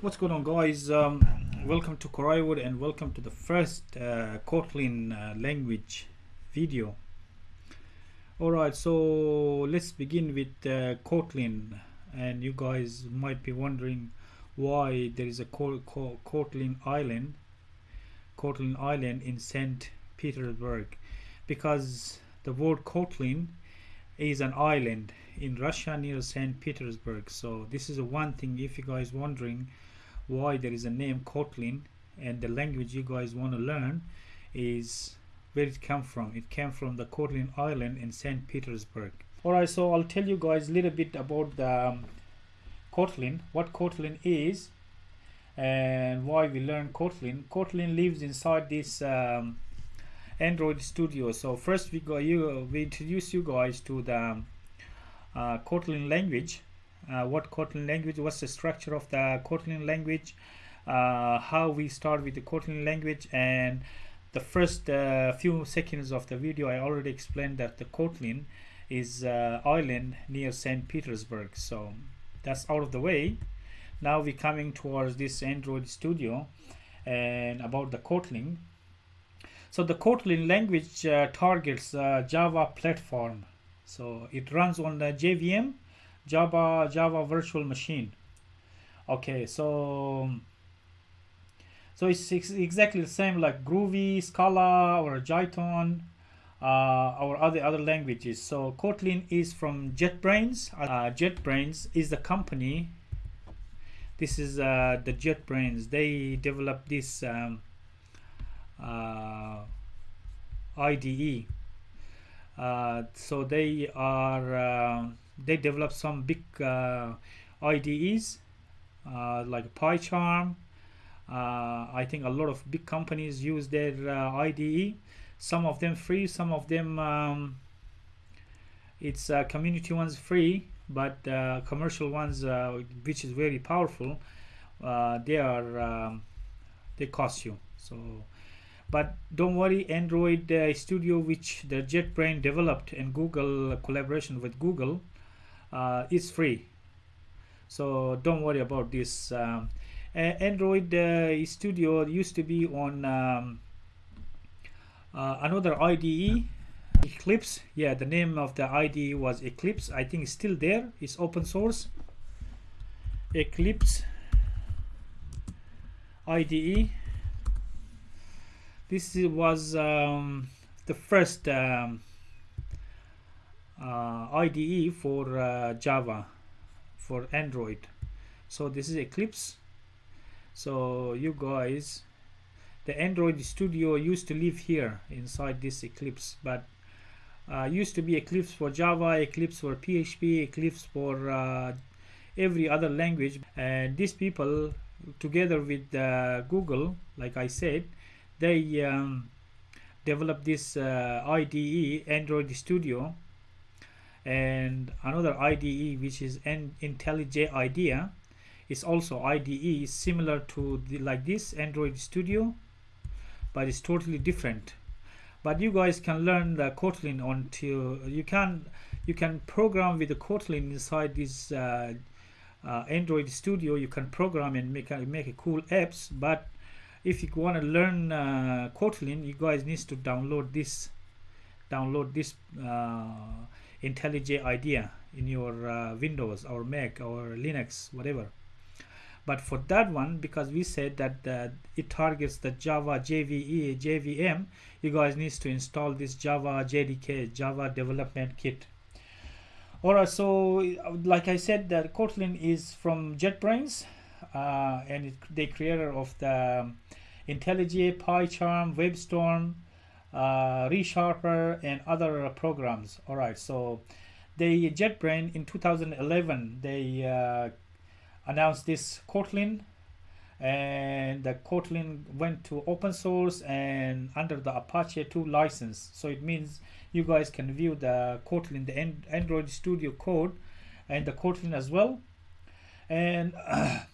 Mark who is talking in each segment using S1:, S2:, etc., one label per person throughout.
S1: what's going on guys um, welcome to Koraiwood and welcome to the first uh, Kotlin uh, language video alright so let's begin with uh, Kotlin and you guys might be wondering why there is a Kotlin island Kotlin island in St. Petersburg because the word Kotlin is an island in Russia near St. Petersburg so this is one thing if you guys wondering why there is a name Kotlin and the language you guys want to learn is where it came from. It came from the Kotlin island in St. Petersburg. Alright so I'll tell you guys a little bit about the um, Kotlin what Kotlin is and why we learn Kotlin. Kotlin lives inside this um, Android Studio. So first we go you we introduce you guys to the uh, Kotlin language uh, what Kotlin language what's the structure of the Kotlin language uh, how we start with the Kotlin language and the first uh, few seconds of the video I already explained that the Kotlin is uh, island near St. Petersburg. So that's out of the way. Now we're coming towards this Android studio and about the Kotlin. So the Kotlin language uh, targets uh, Java platform. So it runs on the JVM Java Java virtual machine. Okay so so it's exactly the same like Groovy Scala or Jython uh, or other other languages. So Kotlin is from JetBrains. Uh, JetBrains is the company. This is uh, the JetBrains. They developed this um, uh, IDE uh, so they are uh, they develop some big uh, IDEs like PyCharm. I think a lot of big companies use their IDE some of them free some of them um, it's uh, community ones free but uh, commercial ones uh, which is very powerful they are um, they cost you. So but don't worry android uh, studio which the jetbrain developed and google collaboration with google uh, is free. So don't worry about this um, android uh, studio used to be on um, uh, another ide eclipse. Yeah the name of the ide was eclipse. I think it's still there. It's open source. Eclipse ide this was um, the first um, IDE for uh, Java for Android. So this is Eclipse. So you guys the Android Studio used to live here inside this Eclipse but uh, used to be Eclipse for Java, Eclipse for PHP, Eclipse for uh, every other language. And these people together with uh, Google like I said they um, developed this uh, IDE Android Studio and another IDE which is an IntelliJ IDEA is also IDE similar to the, like this Android Studio but it's totally different. But you guys can learn the Kotlin until you can you can program with the Kotlin inside this uh, uh, Android Studio. You can program and make a, make a cool apps but if you want to learn uh, Kotlin you guys need to download this download this uh, IntelliJ IDEA in your uh, Windows or Mac or Linux whatever. But for that one because we said that uh, it targets the Java JVE JVM you guys need to install this Java JDK Java development kit. Alright so like I said that Kotlin is from JetBrains uh, and it, the creator of the um, IntelliJ, PyCharm, WebStorm, uh, ReSharper, and other programs. All right, so the JetBrain in 2011 they uh, announced this Kotlin, and the Kotlin went to open source and under the Apache 2 license. So it means you guys can view the Kotlin, the Android Studio code, and the Kotlin as well. And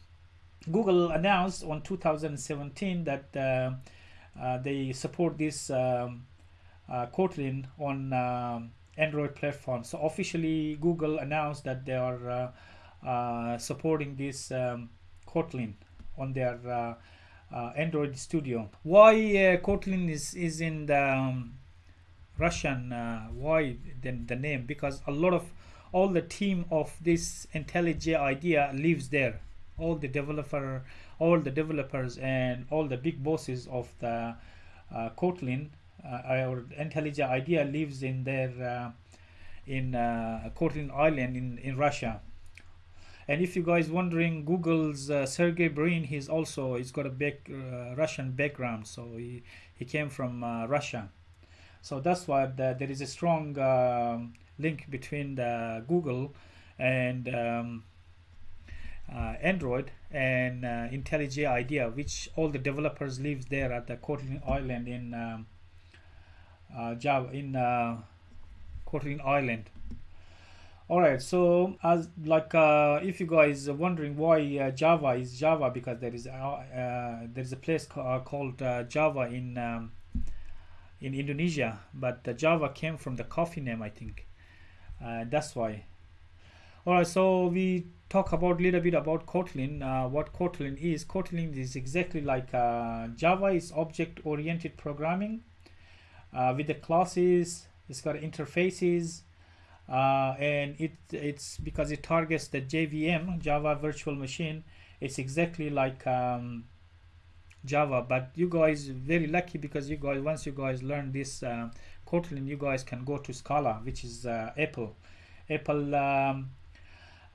S1: Google announced on 2017 that uh, they support this um, uh, Kotlin on um, Android platform. So officially, Google announced that they are uh, uh, supporting this um, Kotlin on their uh, uh, Android Studio. Why uh, Kotlin is is in the um, Russian? Uh, why then the name? Because a lot of all the team of this IntelliJ IDEA lives there. All the developer, all the developers, and all the big bosses of the uh, Kotlin uh, or IntelliJ IDEA lives in their uh, in uh, Kotlin Island in in Russia. And if you guys wondering, Google's uh, Sergey Brin, he's also he's got a big uh, Russian background, so he he came from Russia. So that's why the, there is a strong um, link between the Google and um, uh, Android and uh, IntelliJ IDEA, which all the developers live there at the Kotlin Island in um, uh, Java in uh, Kotlin Island. All right, so as like uh, if you guys are wondering why uh, Java is Java because there is uh, uh, there is a place ca called Java in um, in Indonesia, but the Java came from the coffee name, I think. That's why. All right, so we talk about a little bit about Kotlin. Uh, what Kotlin is? Kotlin is exactly like uh, Java is object-oriented programming uh, with the classes. It's got interfaces, uh, and it it's because it targets the JVM Java Virtual Machine. It's exactly like um, Java, but you guys very lucky because you guys once you guys learn this uh, Kotlin, you guys can go to Scala, which is uh, Apple. Apple um,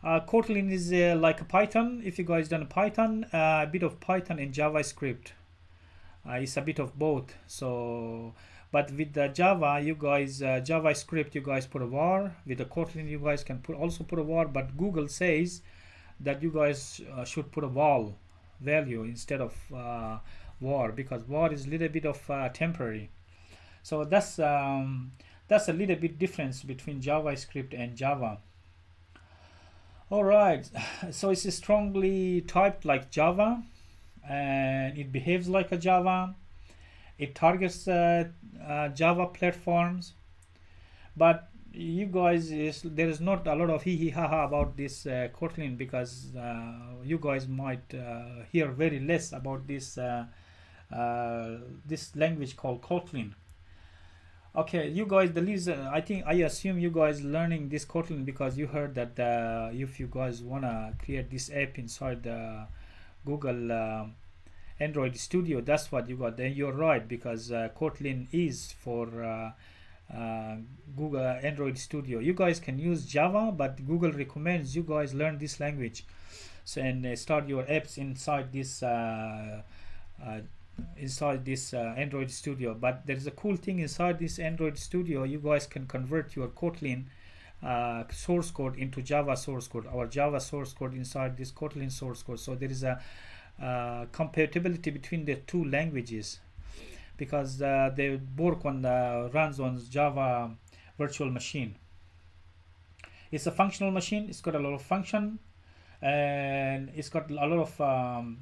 S1: uh, Kotlin is uh, like a Python. If you guys done Python, uh, a bit of Python and JavaScript. Uh, it's a bit of both. So, but with the Java, you guys uh, JavaScript, you guys put a var. With the Kotlin, you guys can put also put a var. But Google says that you guys uh, should put a val value instead of var because var is a little bit of temporary. So that's um, that's a little bit difference between JavaScript and Java. All right, so it's strongly typed like Java, and it behaves like a Java. It targets uh, uh, Java platforms, but you guys is there is not a lot of hee hee ha ha about this uh, Kotlin because uh, you guys might uh, hear very less about this uh, uh, this language called Kotlin. Okay, you guys, the least uh, I think I assume you guys learning this Kotlin because you heard that uh, if you guys wanna create this app inside the Google uh, Android Studio, that's what you got. Then you're right because uh, Kotlin is for uh, uh, Google Android Studio. You guys can use Java, but Google recommends you guys learn this language, so and start your apps inside this. Uh, uh, inside this uh, Android Studio. But there is a cool thing inside this Android Studio. You guys can convert your Kotlin uh, source code into Java source code. or Java source code inside this Kotlin source code. So there is a uh, compatibility between the two languages because uh, they work on the runs on Java virtual machine. It's a functional machine. It's got a lot of function and it's got a lot of um,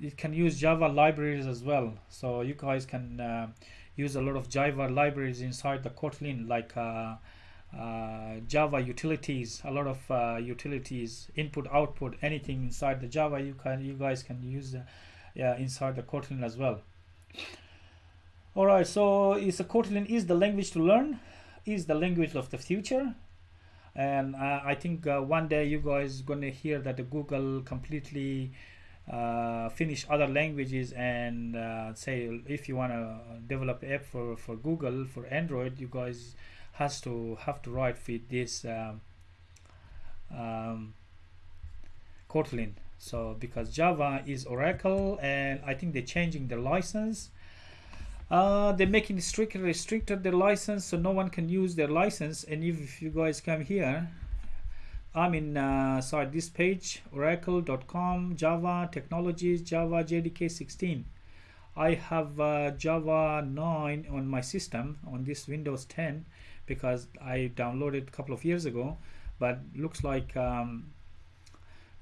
S1: uh, it can use Java libraries as well. So you guys can uh, use a lot of Java libraries inside the Kotlin, like uh, uh, Java utilities, a lot of uh, utilities, input, output, anything inside the Java. You can, you guys can use yeah, inside the Kotlin as well. All right, so is a Kotlin is the language to learn, is the language of the future, and uh, I think uh, one day you guys gonna hear that Google completely uh, finish other languages and uh, say if you want to develop app for for Google for Android you guys has to have to write with this um, um, Kotlin. So because Java is Oracle and I think they're changing the license. Uh, they're making stricter restricted their license so no one can use their license. And if, if you guys come here I'm in uh, sorry this page oracle.com Java technologies Java JDK 16 I have uh, Java 9 on my system on this Windows 10 because I downloaded a couple of years ago but looks like um,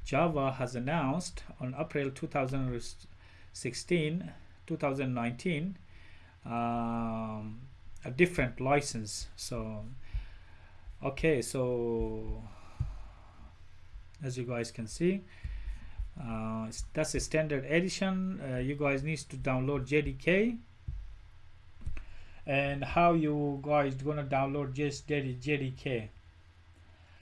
S1: Java has announced on April 2016 2019 um, a different license. So okay so as you guys can see. Uh, that's a standard edition. Uh, you guys need to download JDK and how you guys gonna download just JDK